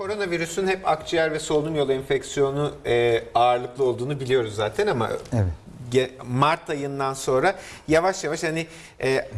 Koronavirüsün hep akciğer ve solunum yolu enfeksiyonu e, ağırlıklı olduğunu biliyoruz zaten ama Evet. Mart ayından sonra yavaş yavaş hani e,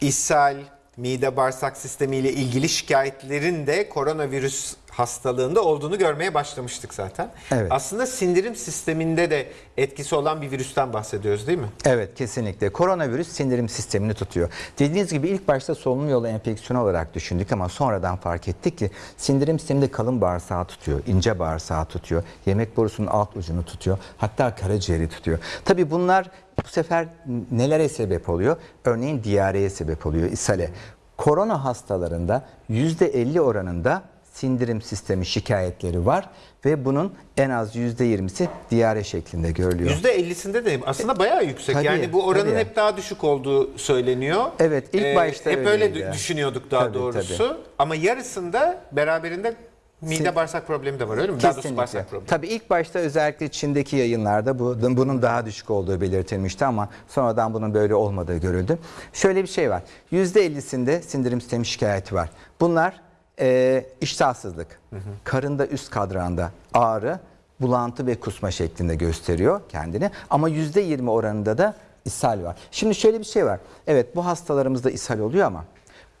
ishal, mide bağırsak sistemi ile ilgili şikayetlerin de koronavirüs hastalığında olduğunu görmeye başlamıştık zaten. Evet. Aslında sindirim sisteminde de etkisi olan bir virüsten bahsediyoruz değil mi? Evet kesinlikle. Koronavirüs sindirim sistemini tutuyor. Dediğiniz gibi ilk başta solunum yolu enfeksiyonu olarak düşündük ama sonradan fark ettik ki sindirim sisteminde kalın bağırsağı tutuyor, ince bağırsağı tutuyor, yemek borusunun alt ucunu tutuyor, hatta karaciğeri tutuyor. Tabii bunlar bu sefer nelere sebep oluyor? Örneğin diyareye sebep oluyor, ishale. Korona hastalarında %50 oranında sindirim sistemi şikayetleri var ve bunun en az %20'si diyare şeklinde görülüyor. %50'sinde de aslında bayağı yüksek. Tabii, yani bu oranın tabii. hep daha düşük olduğu söyleniyor. Ee, Evet, ilk başta Hep öyle dü- düşünüyorduk daha Tabii, doğrusu. Ama yarısında beraberinde mide bağırsak problemi de var öyle mi? Daha doğrusu Kesinlikle. bağırsak problemi. Tabii ilk başta özellikle Çin'deki yayınlarda bu, bunun daha düşük olduğu belirtilmişti ama sonradan bunun böyle olmadığı görüldü. Şöyle bir şey var. %50'sinde sindirim sistemi şikayeti var. Bunlar e, iştahsızlık, karında üst kadranda ağrı, bulantı ve kusma şeklinde gösteriyor kendini. Ama %20 oranında da ishal var. Şimdi şöyle bir şey var. Evet bu hastalarımızda ishal oluyor ama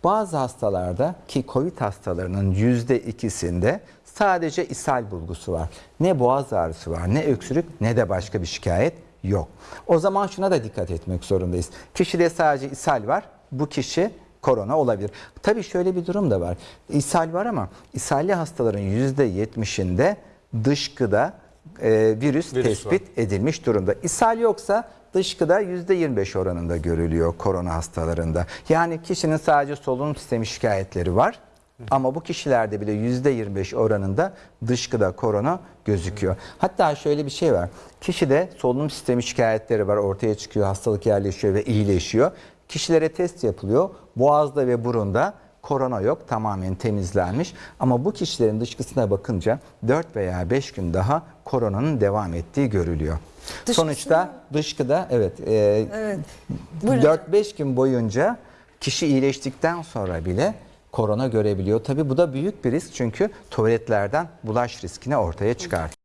bazı hastalarda ki COVID hastalarının yüzde ikisinde sadece ishal bulgusu var. Ne boğaz ağrısı var, ne öksürük, ne de başka bir şikayet yok. O zaman şuna da dikkat etmek zorundayız. Kişide sadece ishal var, bu kişi korona olabilir. Tabii şöyle bir durum da var. İshal var ama ishalli hastaların yüzde yetmişinde dışkıda e, virüs, Virüs tespit edilmiş durumda. İshal yoksa dışkıda %25 oranında görülüyor korona hastalarında. Yani kişinin sadece solunum sistemi şikayetleri var. Ama bu kişilerde bile %25 oranında dışkıda korona gözüküyor. Hatta şöyle bir şey var. Kişide solunum sistemi şikayetleri var ortaya çıkıyor, hastalık yerleşiyor ve iyileşiyor. Kişilere test yapılıyor. Boğazda ve burunda korona yok tamamen temizlenmiş ama bu kişilerin dışkısına bakınca 4 veya 5 gün daha koronanın devam ettiği görülüyor. Dışkısına Sonuçta dışkıda evet, e, Evet. Buyurun. 4-5 gün boyunca kişi iyileştikten sonra bile korona görebiliyor. Tabii bu da büyük bir risk çünkü tuvaletlerden bulaş riskini ortaya çıkartıyor.